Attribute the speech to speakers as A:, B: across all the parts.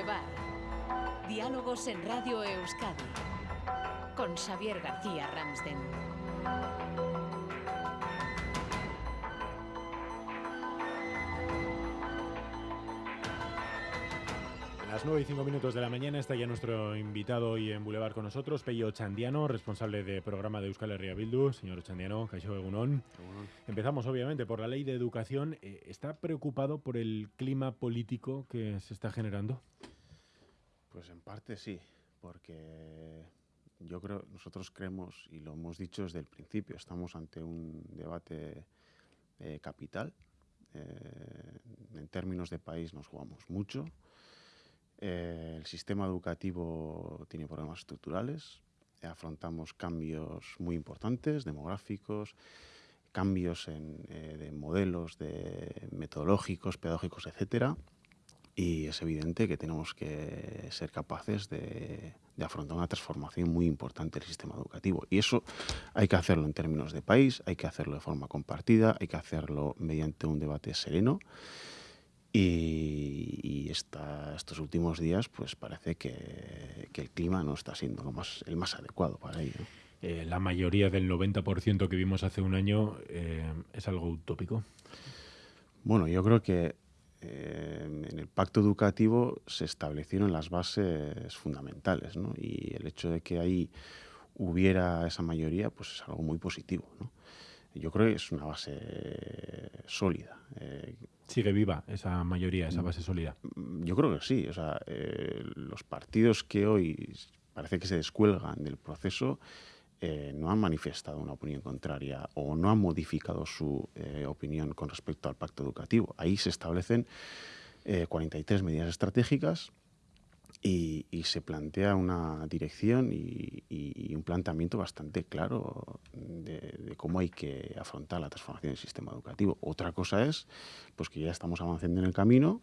A: Boulevard. Diálogos en Radio Euskadi. Con Xavier García Ramsden.
B: A las 9 y 5 minutos de la mañana está ya nuestro invitado hoy en Boulevard con nosotros, Pello Chandiano, responsable de programa de Euskal Herria Bildu. Señor Chandiano, Caixo Egunon. Empezamos obviamente por la ley de educación. Eh, ¿Está preocupado por el clima político que se está generando?
C: Pues en parte sí, porque yo creo, nosotros creemos, y lo hemos dicho desde el principio, estamos ante un debate eh, capital. Eh, en términos de país nos jugamos mucho. Eh, el sistema educativo tiene problemas estructurales. Afrontamos cambios muy importantes, demográficos, cambios en, de modelos de metodológicos, pedagógicos, etcétera. Y es evidente que tenemos que ser capaces de, de afrontar una transformación muy importante del sistema educativo. Y eso hay que hacerlo en términos de país, hay que hacerlo de forma compartida, hay que hacerlo mediante un debate sereno. Y, y esta- estos últimos días, pues parece que, que el clima no está siendo lo más, el más adecuado para ello.
B: Eh, la mayoría del 90% que vimos hace un año eh, es algo utópico.
C: Bueno, yo creo que eh, en el pacto educativo se establecieron las bases fundamentales, ¿no? Y el hecho de que ahí hubiera esa mayoría, pues es algo muy positivo, ¿no? Yo creo que es una base sólida. Eh,
B: Sigue viva esa mayoría, esa base sólida.
C: Mm, Yo creo que sí. O sea, eh, los partidos que hoy parece que se descuelgan del proceso eh, no han manifestado una opinión contraria o no han modificado su eh, opinión con respecto al pacto educativo. Ahí se establecen eh, 43 medidas estratégicas y, se plantea una dirección y, un planteamiento bastante claro de, cómo hay que afrontar la transformación del sistema educativo. Otra cosa es pues que ya estamos avanzando en el camino,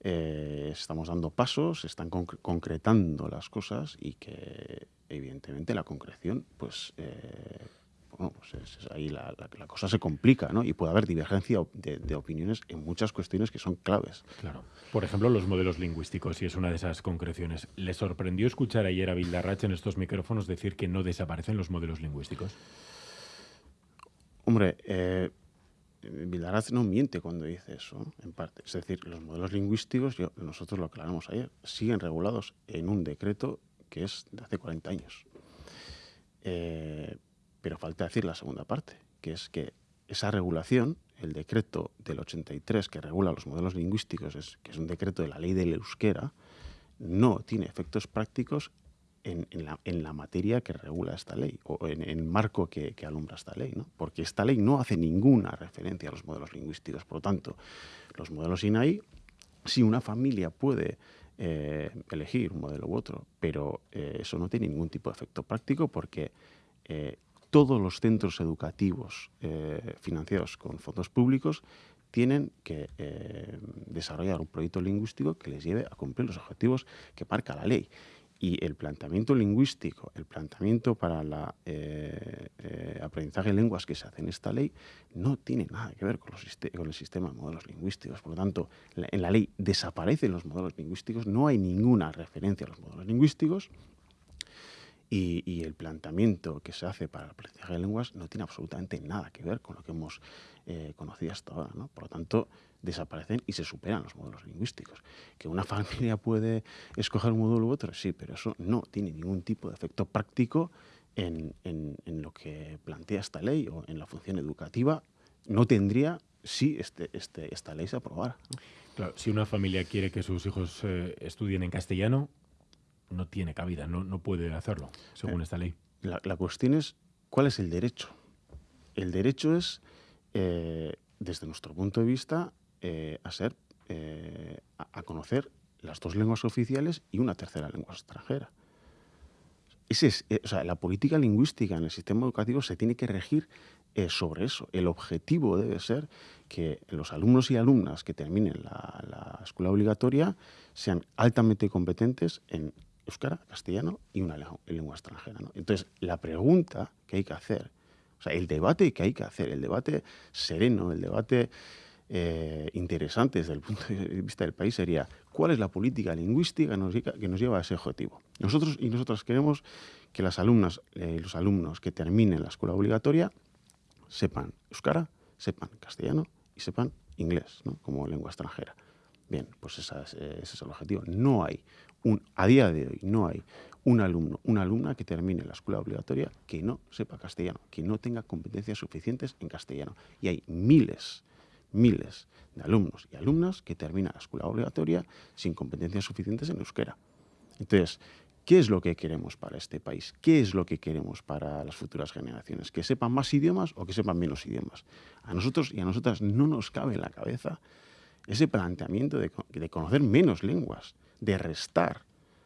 C: eh, estamos dando pasos, se están concre- concretando las cosas y que evidentemente la concreción pues eh, bueno, pues es- es ahí la, la- la cosa se complica ¿no? y puede haber divergencia de, de opiniones en muchas cuestiones que son claves.
B: Claro. Por ejemplo, los modelos lingüísticos, y es una de esas concreciones. ¿Le sorprendió escuchar ayer a Bildarratz en estos micrófonos decir que no desaparecen los modelos lingüísticos?
C: Hombre, eh, Vildaraz no miente cuando dice eso, en parte. Es decir, los modelos lingüísticos, yo- nosotros lo aclaramos ayer, siguen regulados en un decreto que es de hace 40 años. Eh, pero falta decir la segunda parte, que es que esa regulación, el decreto del 83 que regula los modelos lingüísticos, es, que es un decreto de la ley del euskera, no tiene efectos prácticos en, la, materia que regula esta ley o en, en el marco que, que alumbra esta ley, ¿no? porque esta ley no hace ninguna referencia a los modelos lingüísticos. Por lo tanto, los modelos INAI, si una familia puede eh, elegir un modelo u otro, pero eh, eso no tiene ningún tipo de efecto práctico porque eh, todos los centros educativos financiados con fondos públicos tienen que desarrollar un proyecto lingüístico que les lleve a cumplir los objetivos que marca la ley. Y el planteamiento lingüístico, el planteamiento para el aprendizaje de lenguas que se hace en esta ley, no tiene nada que ver con, los con el sistema de modelos lingüísticos. Por lo tanto, en la ley desaparecen los modelos lingüísticos, no hay ninguna referencia a los modelos lingüísticos, y, y el planteamiento que se hace para el aprendizaje de lenguas no tiene absolutamente nada que ver con lo que hemos eh, conocido hasta ahora. ¿no? Por lo tanto, desaparecen y se superan los modelos lingüísticos. Que una familia puede escoger un modelo u otro, sí, pero eso no tiene ningún tipo de efecto práctico en, en- en lo que plantea esta ley o en la función educativa. No tendría si este, este- esta ley se aprobara. ¿no?
B: Claro, si una familia quiere que sus hijos eh, estudien en castellano, no tiene cabida, no, no puede hacerlo, según
C: Eh,
B: esta ley.
C: La, la cuestión es, ¿cuál es el derecho? El derecho es, eh, desde nuestro punto de vista, eh, a ser, eh, a, conocer las dos lenguas oficiales y una tercera lengua extranjera. Ese es, eh, o sea, la política lingüística en el sistema educativo se tiene que regir sobre eso. El objetivo debe ser que los alumnos y alumnas que terminen la, la escuela obligatoria sean altamente competentes en euskara, castellano y una lengua, extranjera. Entonces, la pregunta que hay que hacer, o sea, el debate que hay que hacer, el debate sereno, el debate eh, interesante desde el punto de vista del país sería cuál es la política lingüística que nos, lleva a ese objetivo. Nosotros y nosotras queremos que las alumnas y los alumnos que terminen la escuela obligatoria sepan euskara, sepan castellano y sepan inglés como lengua extranjera. Bien, pues ese es el objetivo. No hay, un, a día de hoy, no hay un alumno, una alumna que termine la escuela obligatoria que no sepa castellano, que no tenga competencias suficientes en castellano. Y hay miles, miles de alumnos y alumnas que terminan la escuela obligatoria sin competencias suficientes en euskera. Entonces, ¿qué es lo que queremos para este país? ¿Qué es lo que queremos para las futuras generaciones? ¿Que sepan más idiomas o que sepan menos idiomas? A nosotros y a nosotras no nos cabe en la cabeza ese planteamiento de, conocer menos lenguas, de restar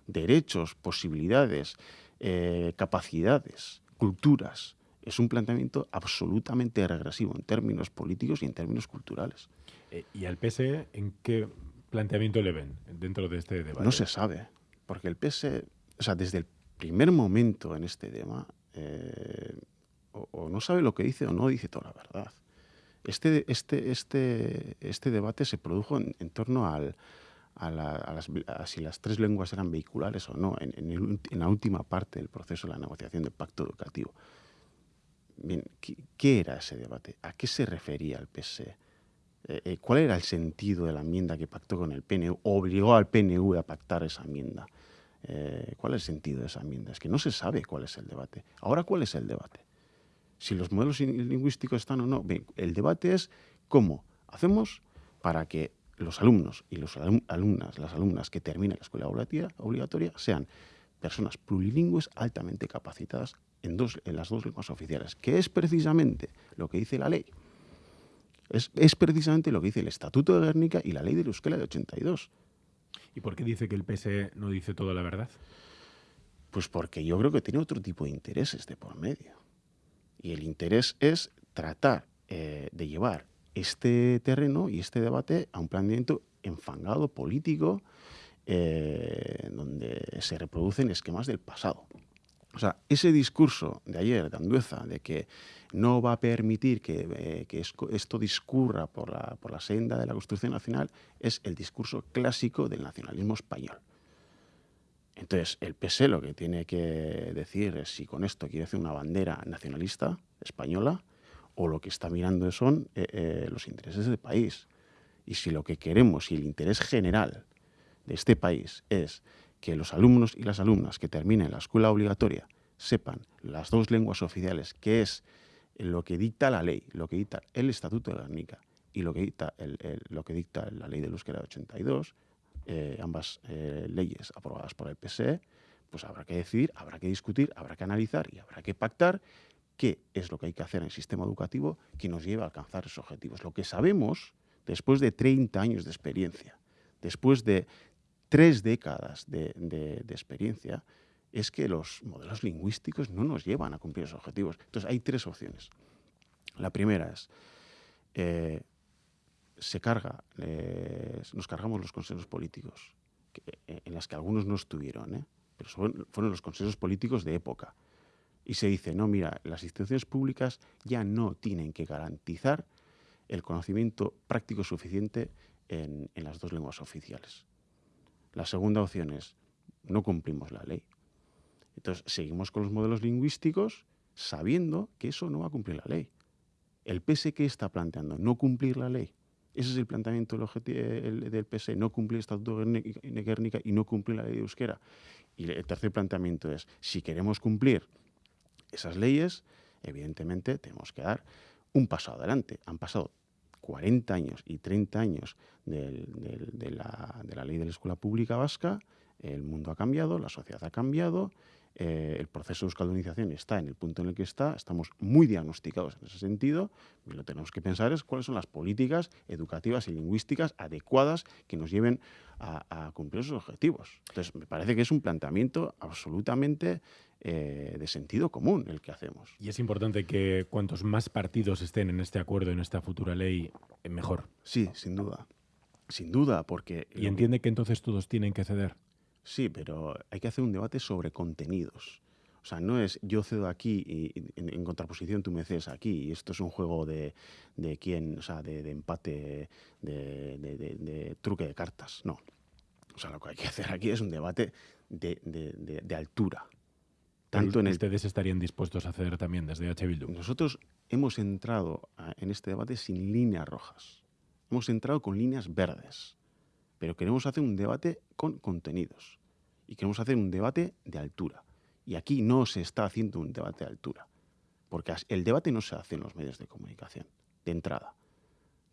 C: derechos, posibilidades, eh, capacidades, culturas. Es un planteamiento absolutamente regresivo en términos políticos y en términos culturales.
B: Eh, ¿Y al PSE en qué planteamiento le ven dentro de este debate?
C: No se sabe, porque el PSE, o sea, desde el primer momento en este tema, eh, o no sabe lo que dice o no dice toda la verdad. Este, este, este, este debate se produjo en, torno al, a, las, si las tres lenguas eran vehiculares o no, en, la última parte del proceso de la negociación del pacto educativo. Bien, ¿qué, era ese debate? ¿A qué se refería el PSE? Eh, eh, ¿Cuál era el sentido de la enmienda que pactó con el PNU? ¿Obligó al PNU a pactar esa enmienda? Eh, ¿Cuál es el sentido de esa enmienda? Es que no se sabe cuál es el debate. Ahora, ¿cuál es el debate? si los modelos lingüísticos están o no. el debate es cómo hacemos para que los alumnos y las alumnas, las alumnas que terminen la escuela obligatoria sean personas plurilingües altamente capacitadas en, dos, en las dos lenguas oficiales, que es precisamente lo que dice la ley. Es, precisamente lo que dice el Estatuto de Guernica y la ley de Euskera de 82.
B: ¿Y por qué dice que el PSE no dice toda la verdad?
C: Pues porque yo creo que tiene otro tipo de intereses de por medio. Y el interés es tratar eh, de llevar este terreno y este debate a un planteamiento enfangado político eh, donde se reproducen esquemas del pasado. O sea, ese discurso de ayer de Andueza de que no va a permitir que, eh, esto discurra por la, por la senda de la construcción nacional es el discurso clásico del nacionalismo español. Entonces, el PS lo que tiene que decir es si con esto quiere hacer una bandera nacionalista española o lo que está mirando son eh, eh, los intereses del país. Y si lo que queremos y el interés general de este país es que los alumnos y las alumnas que terminen la escuela obligatoria sepan las dos lenguas oficiales, que es lo que dicta la ley, lo que dicta el Estatuto de Guernica y lo que dicta, lo que dicta la ley de euskera de 82, eh, ambas eh, leyes aprobadas por el PSE, pues habrá que decidir, habrá que discutir, habrá que analizar y habrá que pactar qué es lo que hay que hacer en el sistema educativo que nos lleve a alcanzar esos objetivos. Lo que sabemos, después de 30 años de experiencia, después de tres décadas de, experiencia, es que los modelos lingüísticos no nos llevan a cumplir esos objetivos. Entonces, hay tres opciones. La primera es eh, se carga, nos cargamos los consensos políticos, eh, en las que algunos no estuvieron, ¿eh? pero fueron los consensos políticos de época. Y se dice, no, mira, las instituciones públicas ya no tienen que garantizar el conocimiento práctico suficiente en, en las dos lenguas oficiales. La segunda opción es, no cumplimos la ley. Entonces, seguimos con los modelos lingüísticos sabiendo que eso no va a cumplir la ley. El PS que está planteando no cumplir la ley ese es el planteamiento del, del PSE, no cumplir el Estatuto de Guernica y no cumplir la ley de euskera. Y el tercer planteamiento es, si queremos cumplir esas leyes, evidentemente tenemos que dar un paso adelante. Han pasado 40 años y 30 años de, la, ley de la escuela pública vasca, el mundo ha cambiado, la sociedad ha cambiado, eh, el proceso de euskaldunización está en el punto en el que está, estamos muy diagnosticados en ese sentido, y lo que tenemos que pensar es cuáles son las políticas educativas y lingüísticas adecuadas que nos lleven a, cumplir esos objetivos. Entonces, me parece que es un planteamiento absolutamente eh, de sentido común el que hacemos.
B: Y es importante que cuantos más partidos estén en este acuerdo, en esta futura ley, eh, mejor.
C: Sí, sin duda. Sin duda, porque...
B: ¿Y entiende que entonces todos tienen que ceder?
C: Sí, pero hay que hacer un debate sobre contenidos. O sea, no es yo cedo aquí y, en, contraposición tú me cedes aquí. Y esto es un juego de, de quién, o sea, de, empate, de, truque de cartas. No. O sea, lo que hay que hacer aquí es un debate de, altura.
B: Tanto en ¿Ustedes estarían dispuestos a hacer también desde H. Bildu?
C: Nosotros hemos entrado en este debate sin líneas rojas. Hemos entrado con líneas verdes. Pero queremos hacer un debate con contenidos. Y queremos hacer un debate de altura. Y aquí no se está haciendo un debate de altura, porque el debate no se hace en los medios de comunicación, de entrada.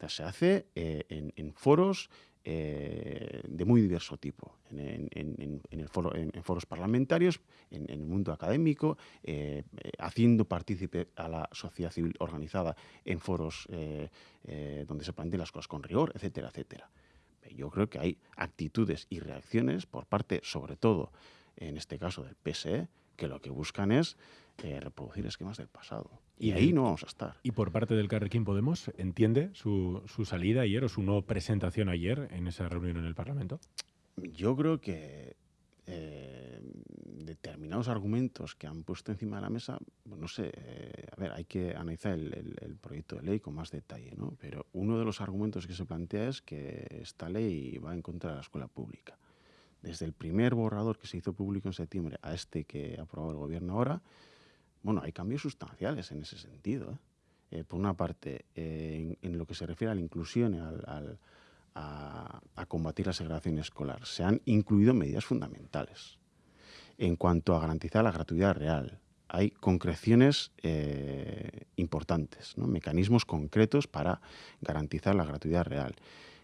C: se hace eh, en, foros eh, de muy diverso tipo, en, foro, en, foros parlamentarios, en, el mundo académico, eh, haciendo partícipe a la sociedad civil organizada en foros donde se plantean las cosas con rigor, etcétera, etcétera. Yo creo que hay actitudes y reacciones por parte, sobre todo, en este caso del PSE, que lo que buscan es eh, reproducir esquemas del pasado. Y, ahí no vamos a estar.
B: ¿Y por parte del Carrequín Podemos entiende su, salida ayer o su no presentación ayer en esa reunión en el Parlamento?
C: Yo creo que eh, determinados argumentos que han puesto encima de la mesa, no sé, eh, a ver, hay que analizar el, el, proyecto de ley con más detalle, ¿no? Pero uno de los argumentos que se plantea es que esta ley va en contra de la escuela pública desde el primer borrador que se hizo público en septiembre a este que ha aprobado el gobierno ahora, bueno, hay cambios sustanciales en ese sentido. ¿eh? Eh, por una parte, eh, en, lo que se refiere a la inclusión, al, a, combatir la segregación escolar, se han incluido medidas fundamentales. En cuanto a garantizar la gratuidad real, hay concreciones importantes, mecanismos concretos para garantizar la gratuidad real.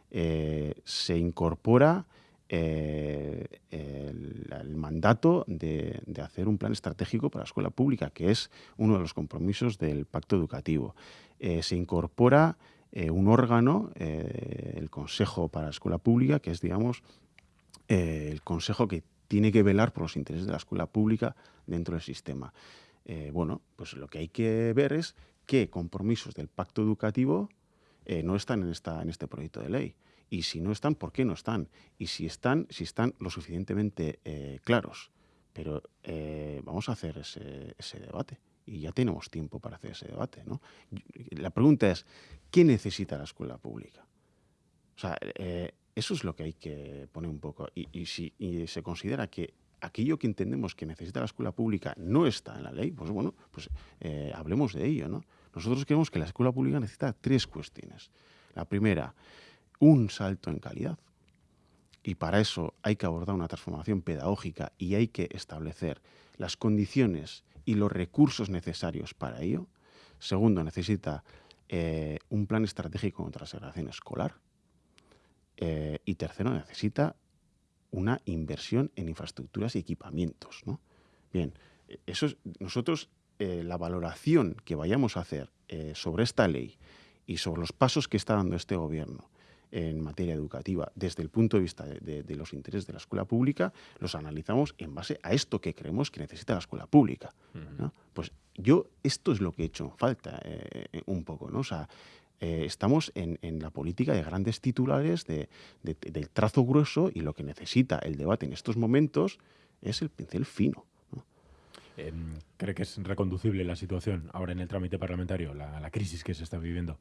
C: se incorpora eh, el, mandato de, hacer un plan estratégico para la escuela pública, que es uno de los compromisos del pacto educativo. Eh, se incorpora eh, un órgano, el Consejo para la Escuela Pública, que es, digamos, el consejo que tiene que velar por los intereses de la escuela pública dentro del sistema. bueno, pues lo que hay que ver es qué compromisos del pacto educativo no están en, esta, en este proyecto de ley y si no están, ¿por qué no están? Y si están, si están lo suficientemente eh, claros. Pero eh, vamos a hacer ese, debate y ya tenemos tiempo para hacer ese debate. ¿no? La pregunta es, ¿qué necesita la escuela pública? O sea, eh, eso es lo que hay que poner un poco. Y, si se considera que aquello que entendemos que necesita la escuela pública no está en la ley, pues bueno, pues hablemos de ello. ¿no? Nosotros creemos que la escuela pública necesita tres cuestiones. La primera, un salto en calidad. Y para eso hay que abordar una transformación pedagógica y hay que establecer las condiciones y los recursos necesarios para ello. Segundo, necesita eh, un plan estratégico contra la segregación escolar. Eh, y tercero, necesita una inversión en infraestructuras y equipamientos. Bien, eso es, nosotros eh, la valoración que vayamos a hacer sobre esta ley y sobre los pasos que está dando este gobierno en materia educativa desde el punto de vista de, los intereses de la escuela pública, los analizamos en base a esto que creemos que necesita la escuela pública. Pues yo esto es lo que he hecho falta eh, un poco, ¿no? O sea, eh, estamos en, la política de grandes titulares, de, del trazo grueso, y lo que necesita el debate en estos momentos es el pincel fino.
B: Em, ¿Cree que es reconducible la situación ahora en el trámite parlamentario, la crisis que se está viviendo?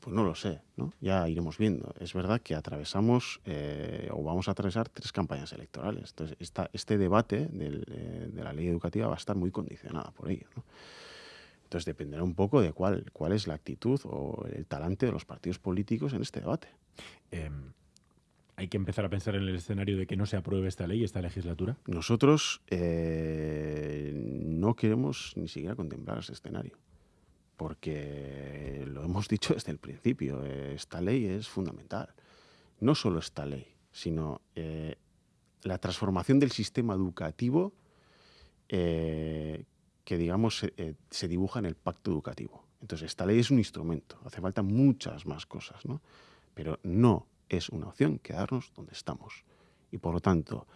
C: Pues no lo sé, ¿no? ya iremos viendo. Es verdad que atravesamos eh, o vamos a atravesar tres campañas electorales. Entonces, este debate eh, de la ley educativa va a estar muy condicionada por ello. Entonces, dependerá un poco de cuál, cuál es la actitud o el talante de los partidos políticos en este debate.
B: Em, ¿Hay que empezar a pensar en el escenario de que no se apruebe esta ley, esta legislatura?
C: Nosotros eh, no queremos ni siquiera contemplar ese escenario porque lo hemos dicho desde el principio, esta ley es fundamental. No solo esta ley, sino eh, la transformación del sistema educativo eh, que, digamos, eh, se, dibuja en el pacto educativo. Entonces, esta ley es un instrumento, hace falta muchas más cosas, ¿no? pero no es una opción quedarnos donde estamos. Y por lo tanto,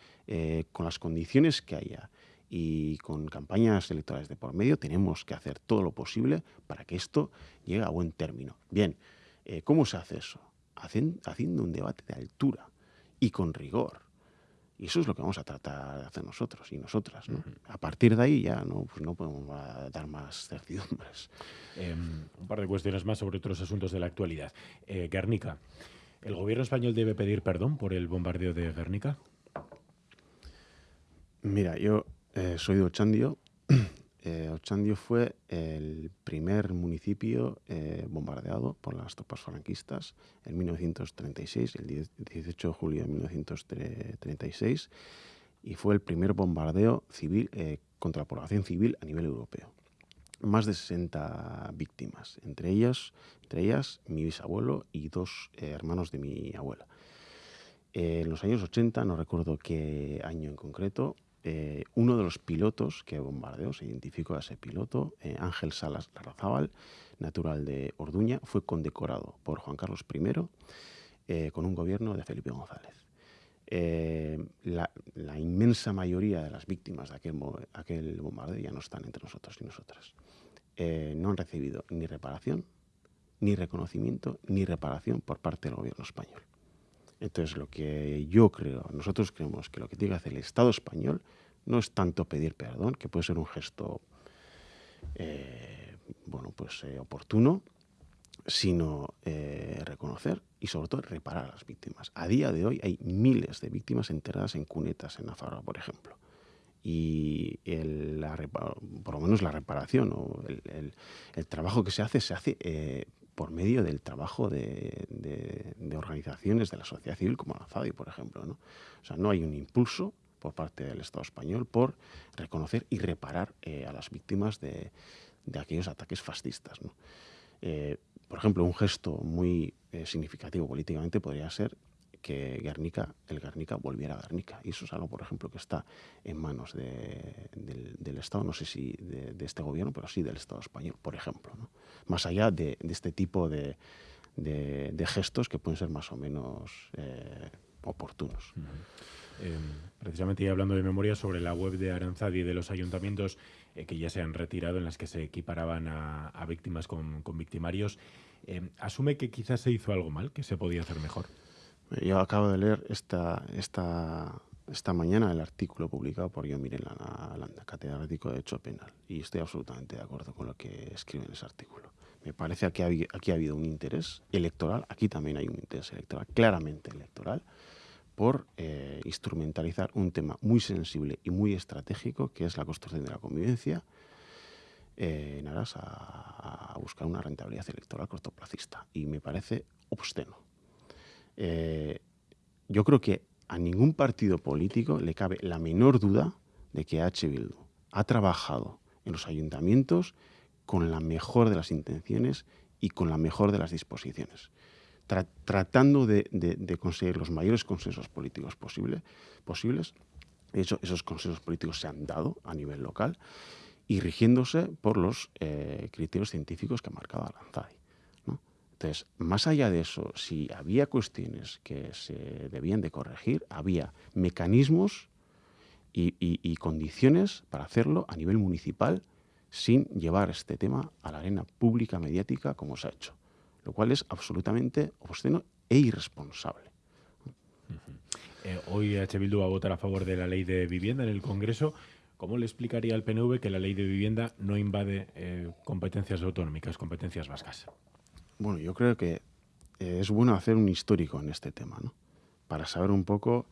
C: con las condiciones que haya, y con campañas electorales de por medio tenemos que hacer todo lo posible para que esto llegue a buen término. Bien, eh, ¿cómo se hace eso? haciendo un debate de altura y con rigor Y eso es lo que vamos a tratar de hacer nosotros y nosotras. ¿no? A partir de ahí ya no, pues no podemos dar más certidumbres.
B: Em, un par de cuestiones más sobre otros asuntos de la actualidad. Eh, Guernica. ¿El gobierno español debe pedir perdón por el bombardeo de Guernica?
C: Mira, yo eh, soy de Ochandio. Eh, Ochandio fue el primer municipio eh, bombardeado por las tropas franquistas en 1936, el 18 de julio de 1936, y fue el primer bombardeo civil contra la población civil a nivel europeo. Más de 60 víctimas, entre ellas, entre ellas mi bisabuelo y dos hermanos de mi abuela. en los años 80, no recuerdo qué año en concreto, eh, uno de los pilotos que bombardeó, se identificó a ese piloto, eh, Ángel Salas Larrazábal, natural de Orduña, fue condecorado por Juan Carlos I eh, con un gobierno de Felipe González. La, inmensa mayoría de las víctimas de aquel, aquel, bombardeo ya no están entre nosotros y nosotras. no han recibido ni reparación, ni reconocimiento, ni reparación por parte del gobierno español. Entonces, lo que yo creo, nosotros creemos que lo que tiene que hacer el Estado español no es tanto pedir perdón, que puede ser un gesto, eh, bueno, pues eh, oportuno, sino eh, reconocer y sobre todo reparar a las víctimas. A día de hoy hay miles de víctimas enterradas en cunetas en Navarra, por ejemplo. Y por lo menos la reparación o el, trabajo que se hace se hace por medio del trabajo de, organizaciones de la sociedad civil como la FADI, por ejemplo. ¿no? O sea, no hay un impulso por parte del Estado español por reconocer y reparar eh, a las víctimas de, aquellos ataques fascistas. Eh, por ejemplo, un gesto muy eh, significativo políticamente podría ser que Guernica, el Guernica volviera a Guernica. Y eso es algo, por ejemplo, que está en manos del, Estado, no sé si de, este gobierno, pero sí del Estado español, por ejemplo. Más allá de, este tipo de, gestos que pueden ser más o menos eh, oportunos.
B: Em, precisamente hablando de memoria sobre la web de Aranzadi de los ayuntamientos eh, que ya se han retirado, en las que se equiparaban a, víctimas con, victimarios, em, ¿asume que quizás se hizo algo mal, que se podía hacer mejor?
C: Yo acabo de leer esta, esta, esta mañana el artículo publicado por yo Miren Landa, catedrático de Derecho Penal, y estoy absolutamente de acuerdo con lo que escribe en ese artículo. Me parece que aquí ha habido un interés electoral, aquí también hay un interés electoral, claramente electoral, por eh, instrumentalizar un tema muy sensible y muy estratégico, que es la construcción de la convivencia, eh, en aras a, a buscar una rentabilidad electoral cortoplacista. Y me parece obsceno. Eh, yo creo que a ningún partido político le cabe la menor duda de que H. Bildu ha trabajado en los ayuntamientos con la mejor de las intenciones y con la mejor de las disposiciones, tratando de, conseguir los mayores consensos políticos posibles. De hecho, esos consensos políticos se han dado a nivel local y rigiéndose por los eh, criterios científicos que ha marcado Alanzadi. Entonces, más allá de eso, si había cuestiones que se debían de corregir, había mecanismos y, condiciones para hacerlo a nivel municipal sin llevar este tema a la arena pública mediática como se ha hecho, lo cual es absolutamente obsceno e irresponsable.
B: Eh, hoy H. Bildu va a votar a favor de la ley de vivienda en el Congreso. ¿Cómo le explicaría al PNV que la ley de vivienda no invade eh, competencias autonómicas, competencias vascas?
C: Bueno, yo creo que eh, es bueno hacer un histórico en este tema, ¿no? Para saber un poco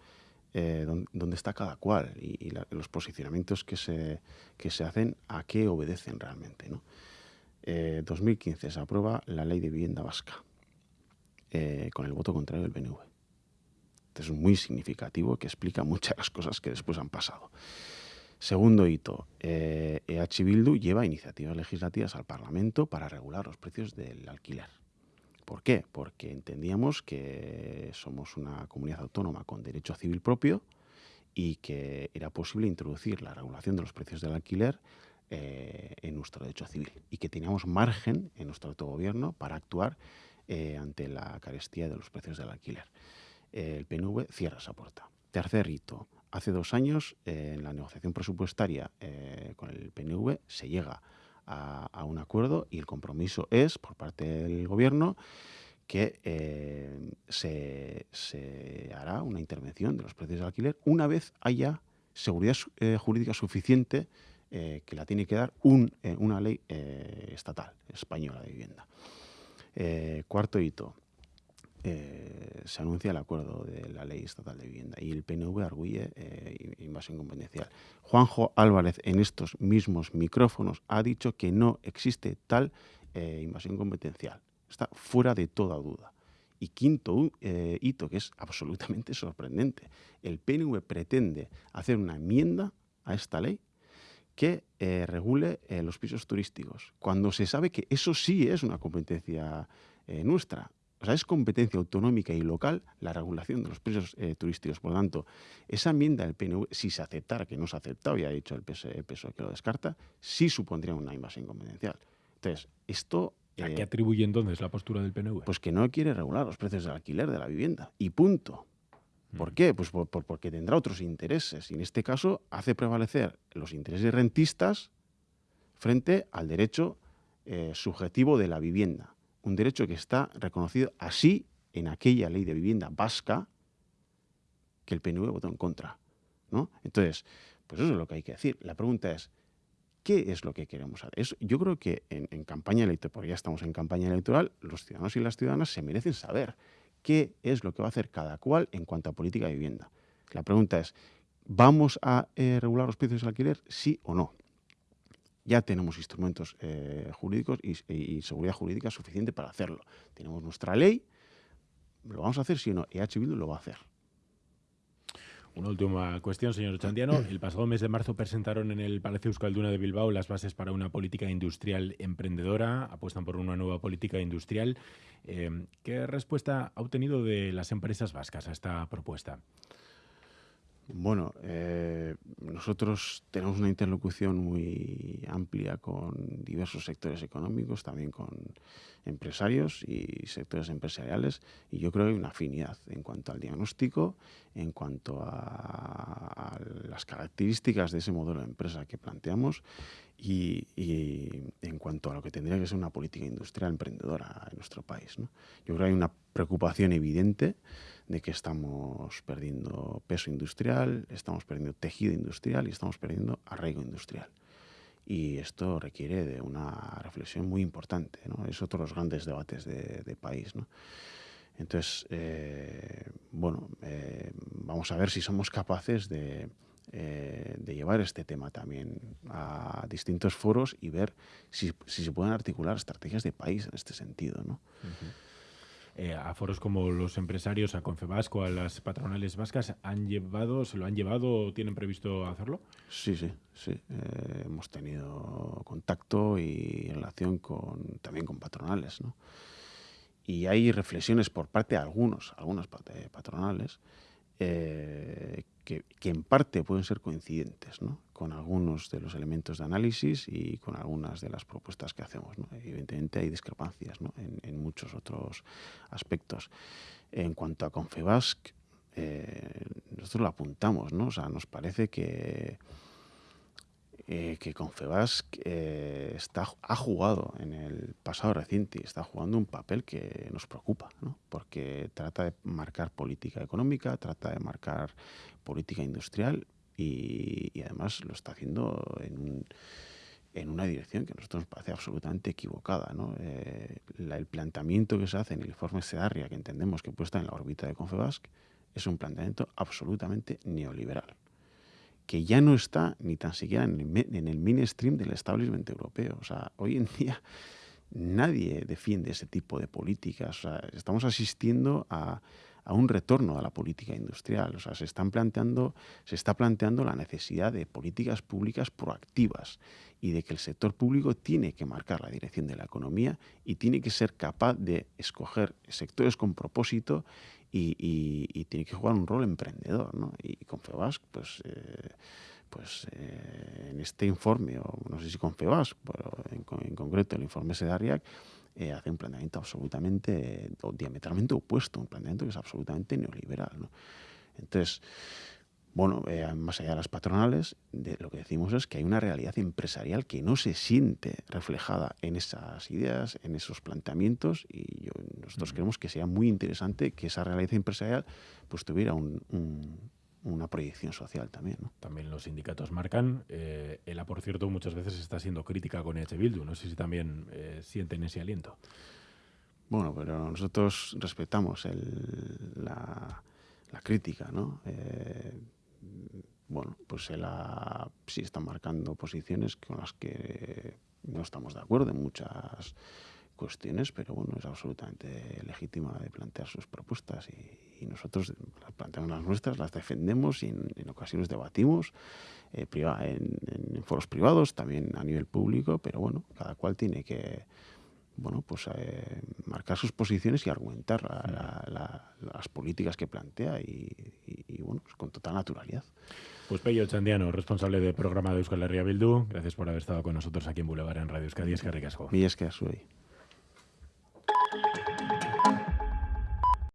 C: eh, dónde, está cada cual y, los posicionamientos que se, que se hacen, a qué obedecen realmente, ¿no? 2015 eh, se aprueba la ley de vivienda vasca con el voto contrario del PNV. es muy significativo que explica muchas de las cosas que después han pasado. Segundo hito, eh, EH Bildu lleva iniciativas legislativas al Parlamento para regular los precios del alquiler. ¿Por qué? Porque entendíamos que somos una comunidad autónoma con derecho civil propio y que era posible introducir la regulación de los precios del alquiler eh, en nuestro derecho civil y que teníamos margen en nuestro autogobierno para actuar eh, ante la carestía de los precios del alquiler. el PNV cierra esa puerta. Tercer hito, hace dos años, eh, en la negociación presupuestaria eh, con el PNV, se llega a, un acuerdo y el compromiso es, por parte del Gobierno, que eh, se, hará una intervención de los precios del alquiler una vez haya seguridad eh, jurídica suficiente eh, que la tiene que dar un, una ley estatal española de vivienda. cuarto hito. Se anuncia el acuerdo de la ley estatal de vivienda y el PNV arguye invasión competencial. Juanjo Álvarez en estos mismos micrófonos ha dicho que no existe tal invasión competencial. Está fuera de toda duda. Y quinto eh, hito, que es absolutamente sorprendente, el PNV pretende hacer una enmienda a esta ley que eh, regule eh, los pisos turísticos, cuando se sabe que eso sí es una competencia nuestra. O sea, es competencia autonómica y local la regulación de los pisos turísticos. Por lo tanto, esa enmienda del PNV, si se aceptara, que no se ha aceptado, ya ha dicho el PSOE, que lo descarta, sí supondría una invasión competencial. Entonces, esto
B: ¿A qué atribuye entonces la postura del PNV?
C: Pues que no quiere regular los precios del alquiler de la vivienda. Y punto. ¿Por mm. qué? Pues porque tendrá otros intereses. Y en este caso hace prevalecer los intereses rentistas frente al derecho eh, subjetivo de la vivienda. Un derecho que está reconocido así en aquella ley de vivienda vasca que el PNV votó en contra. ¿no? Entonces, pues eso es lo que hay que decir. La pregunta es, ¿Qué es lo que queremos hacer? yo creo que en, campaña electoral, porque ya estamos en campaña electoral, los ciudadanos y las ciudadanas se merecen saber qué es lo que va a hacer cada cual en cuanto a política de vivienda. La pregunta es, ¿vamos a eh, regular los precios del alquiler? Sí o no. Ya tenemos instrumentos eh, jurídicos y, seguridad jurídica suficiente para hacerlo. Tenemos nuestra ley, ¿lo vamos a hacer o no? EH Bildu lo va a hacer.
B: Una última cuestión, señor Chandiano. El pasado mes de marzo presentaron en el Palacio Euskalduna de Bilbao las bases para una política industrial emprendedora. Apuestan por una nueva política industrial. Eh, ¿Qué respuesta ha obtenido de las empresas vascas a esta propuesta?
C: Bueno, eh, nosotros tenemos una interlocución muy amplia con diversos sectores económicos, también con empresarios y sectores empresariales, y yo creo que hay una afinidad en cuanto al diagnóstico, en cuanto a, las características de ese modelo de empresa que planteamos y, en cuanto a lo que tendría que ser una política industrial emprendedora en nuestro país. Yo creo que hay una preocupación evidente de que estamos perdiendo peso industrial, estamos perdiendo tejido industrial y estamos perdiendo arraigo industrial. Y esto requiere de una reflexión muy importante. ¿no? Es otro de los grandes debates de, país. ¿no? Entonces, eh, bueno, eh, vamos a ver si somos capaces de, eh, de, llevar este tema también a distintos foros y ver si, si, se pueden articular estrategias de país en este sentido. ¿no?
B: Eh, a foros como los empresarios, a Confebasco, a las patronales vascas, ¿han llevado, se lo han llevado o tienen previsto hacerlo?
C: Sí, sí, sí. Eh, hemos tenido contacto y relación con, también con patronales, ¿no? Y hay reflexiones por parte de algunos, algunas patronales, eh, que, en parte pueden ser coincidentes ¿no? con algunos de los elementos de análisis y con algunas de las propuestas que hacemos. Evidentemente hay discrepancias en, muchos otros aspectos. En cuanto a Confebasc, eh, nosotros lo apuntamos, ¿no? o sea, nos parece que eh, que Confebas eh, ha jugado en el pasado reciente y está jugando un papel que nos preocupa, ¿no? porque trata de marcar política económica, trata de marcar política industrial y, además lo está haciendo en, una dirección que a nosotros nos parece absolutamente equivocada. ¿no? Eh, el planteamiento que se hace en el informe SEDARRIA, que entendemos que puesta en la órbita de Confebas, es un planteamiento absolutamente neoliberal que ya no está ni tan siquiera en el, mainstream del establishment europeo. O sea, hoy en día nadie defiende ese tipo de políticas. estamos asistiendo a, un retorno a la política industrial. O sea, se, están planteando, se está planteando la necesidad de políticas públicas proactivas y de que el sector público tiene que marcar la dirección de la economía y tiene que ser capaz de escoger sectores con propósito y, tiene que jugar un rol emprendedor. ¿no? Y Confebas, pues, eh, pues eh, en este informe, o no sé si Confebas, pero en, concreto el informe SEDARIAC, eh, hace un planteamiento absolutamente, o diametralmente opuesto, un planteamiento que es absolutamente neoliberal. ¿no? Entonces, bueno, eh, más allá de las patronales, de lo que decimos es que hay una realidad empresarial que no se siente reflejada en esas ideas, en esos planteamientos, y nosotros creemos que sería muy interesante que esa realidad empresarial pues tuviera una proyección social también.
B: También los sindicatos marcan. Eh, ELA, por cierto, muchas veces está siendo crítica con EH Bildu. No sé si también eh, sienten ese aliento.
C: Bueno, pero nosotros respetamos la, crítica, ¿no? Eh, bueno, pues él sí está marcando posiciones con las que no estamos de acuerdo en muchas cuestiones, pero bueno, es absolutamente legítima de plantear sus propuestas y, nosotros planteamos las nuestras, las defendemos y en, ocasiones debatimos eh, en, foros privados, también a nivel público, pero bueno, cada cual tiene que bueno, pues eh, marcar sus posiciones y argumentar las políticas que plantea y, bueno, pues con total naturalidad.
B: Pues Pello Chandiano, responsable del programa de Euskal Herria Bildu, gracias por haber estado con nosotros aquí en Boulevard en Radio Euskadi. Es que
C: Y es que.